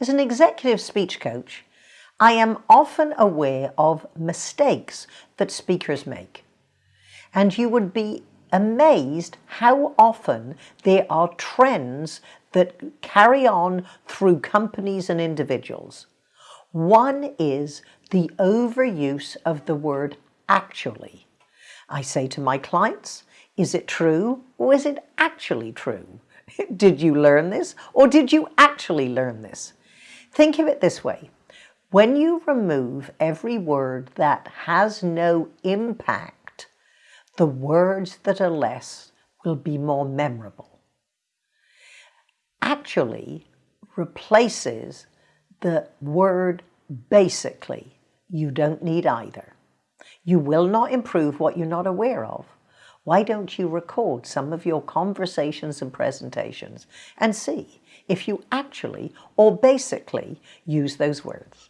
As an executive speech coach, I am often aware of mistakes that speakers make. And you would be amazed how often there are trends that carry on through companies and individuals. One is the overuse of the word actually. I say to my clients, is it true or is it actually true? did you learn this or did you actually learn this? Think of it this way. When you remove every word that has no impact, the words that are less will be more memorable. Actually replaces the word basically. You don't need either. You will not improve what you're not aware of. Why don't you record some of your conversations and presentations and see if you actually or basically use those words.